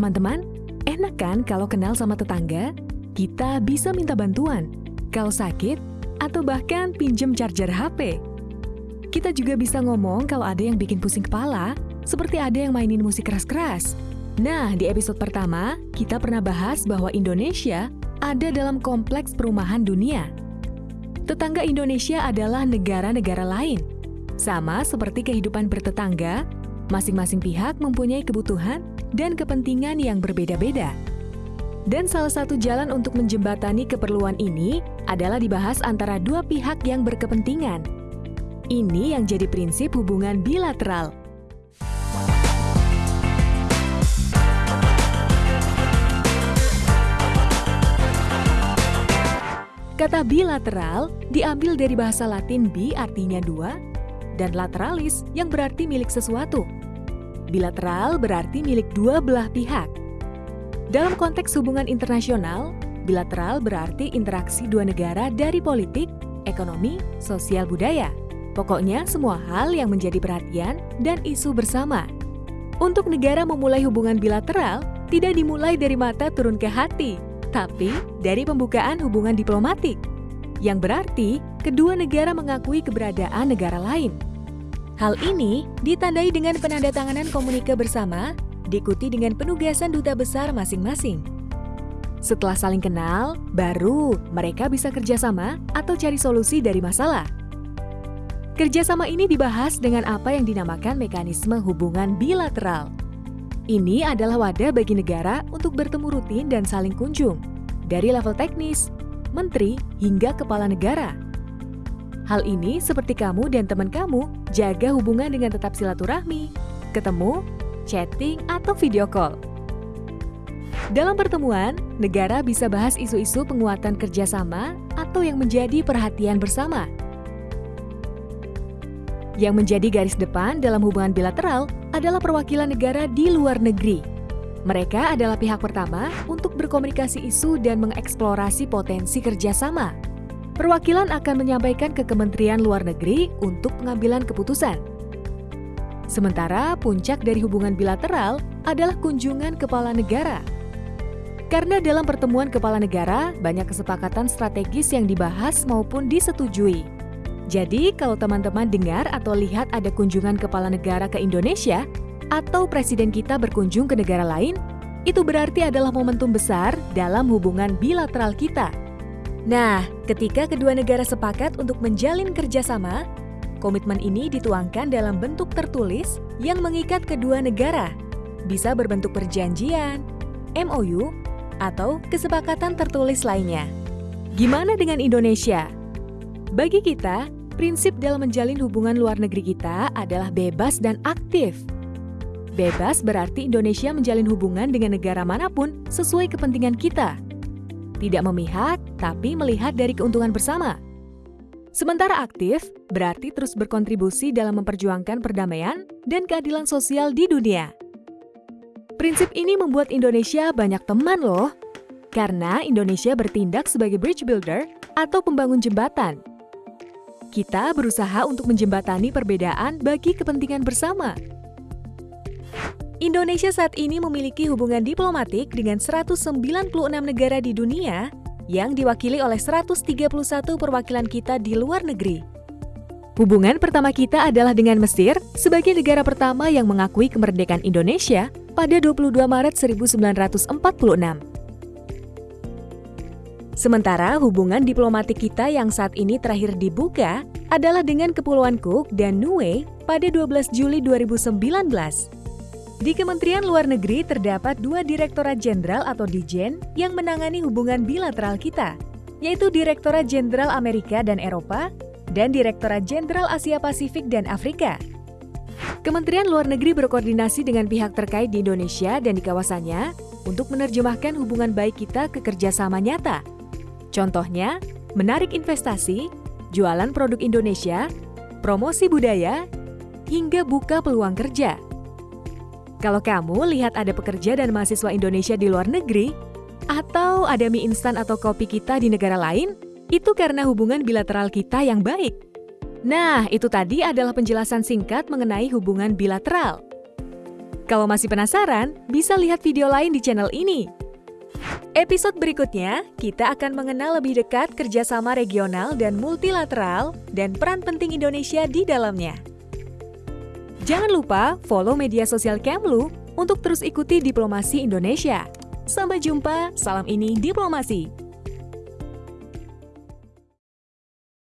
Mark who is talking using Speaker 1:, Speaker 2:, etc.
Speaker 1: Teman-teman, enak kan kalau kenal sama tetangga? Kita bisa minta bantuan, kalau sakit, atau bahkan pinjem charger HP. Kita juga bisa ngomong kalau ada yang bikin pusing kepala, seperti ada yang mainin musik keras-keras. Nah, di episode pertama, kita pernah bahas bahwa Indonesia ada dalam kompleks perumahan dunia. Tetangga Indonesia adalah negara-negara lain. Sama seperti kehidupan bertetangga, masing-masing pihak mempunyai kebutuhan dan kepentingan yang berbeda-beda. Dan salah satu jalan untuk menjembatani keperluan ini adalah dibahas antara dua pihak yang berkepentingan. Ini yang jadi prinsip hubungan bilateral. Kata bilateral diambil dari bahasa Latin bi artinya dua, dan lateralis yang berarti milik sesuatu. Bilateral berarti milik dua belah pihak. Dalam konteks hubungan internasional, bilateral berarti interaksi dua negara dari politik, ekonomi, sosial budaya. Pokoknya semua hal yang menjadi perhatian dan isu bersama. Untuk negara memulai hubungan bilateral, tidak dimulai dari mata turun ke hati, tapi dari pembukaan hubungan diplomatik. Yang berarti, kedua negara mengakui keberadaan negara lain. Hal ini ditandai dengan penandatanganan komunike bersama, diikuti dengan penugasan duta besar masing-masing. Setelah saling kenal, baru mereka bisa kerjasama atau cari solusi dari masalah. Kerjasama ini dibahas dengan apa yang dinamakan mekanisme hubungan bilateral. Ini adalah wadah bagi negara untuk bertemu rutin dan saling kunjung, dari level teknis, menteri, hingga kepala negara. Hal ini seperti kamu dan teman kamu jaga hubungan dengan tetap silaturahmi, ketemu, chatting, atau video call. Dalam pertemuan, negara bisa bahas isu-isu penguatan kerjasama atau yang menjadi perhatian bersama. Yang menjadi garis depan dalam hubungan bilateral adalah perwakilan negara di luar negeri. Mereka adalah pihak pertama untuk berkomunikasi isu dan mengeksplorasi potensi kerjasama perwakilan akan menyampaikan ke Kementerian Luar Negeri untuk pengambilan keputusan. Sementara puncak dari hubungan bilateral adalah kunjungan kepala negara. Karena dalam pertemuan kepala negara, banyak kesepakatan strategis yang dibahas maupun disetujui. Jadi, kalau teman-teman dengar atau lihat ada kunjungan kepala negara ke Indonesia, atau presiden kita berkunjung ke negara lain, itu berarti adalah momentum besar dalam hubungan bilateral kita. Nah, ketika kedua negara sepakat untuk menjalin kerjasama, komitmen ini dituangkan dalam bentuk tertulis yang mengikat kedua negara. Bisa berbentuk perjanjian, MOU, atau kesepakatan tertulis lainnya. Gimana dengan Indonesia? Bagi kita, prinsip dalam menjalin hubungan luar negeri kita adalah bebas dan aktif. Bebas berarti Indonesia menjalin hubungan dengan negara mana pun sesuai kepentingan kita tidak memihak, tapi melihat dari keuntungan bersama. Sementara aktif, berarti terus berkontribusi dalam memperjuangkan perdamaian dan keadilan sosial di dunia. Prinsip ini membuat Indonesia banyak teman loh, karena Indonesia bertindak sebagai bridge builder atau pembangun jembatan. Kita berusaha untuk menjembatani perbedaan bagi kepentingan bersama. Indonesia saat ini memiliki hubungan diplomatik dengan 196 negara di dunia yang diwakili oleh 131 perwakilan kita di luar negeri. Hubungan pertama kita adalah dengan Mesir sebagai negara pertama yang mengakui kemerdekaan Indonesia pada 22 Maret 1946. Sementara hubungan diplomatik kita yang saat ini terakhir dibuka adalah dengan Kepulauan Cook dan Niue pada 12 Juli 2019. Di Kementerian Luar Negeri terdapat dua Direktorat Jenderal atau Dijen yang menangani hubungan bilateral kita, yaitu Direktorat Jenderal Amerika dan Eropa dan Direktorat Jenderal Asia Pasifik dan Afrika. Kementerian Luar Negeri berkoordinasi dengan pihak terkait di Indonesia dan di kawasannya untuk menerjemahkan hubungan baik kita ke kerjasama nyata. Contohnya, menarik investasi, jualan produk Indonesia, promosi budaya, hingga buka peluang kerja. Kalau kamu lihat ada pekerja dan mahasiswa Indonesia di luar negeri, atau ada mie instan atau kopi kita di negara lain, itu karena hubungan bilateral kita yang baik. Nah, itu tadi adalah penjelasan singkat mengenai hubungan bilateral. Kalau masih penasaran, bisa lihat video lain di channel ini. Episode berikutnya, kita akan mengenal lebih dekat kerjasama regional dan multilateral dan peran penting Indonesia di dalamnya. Jangan lupa follow media sosial Kemlu untuk terus ikuti diplomasi Indonesia. Sampai jumpa, salam ini diplomasi.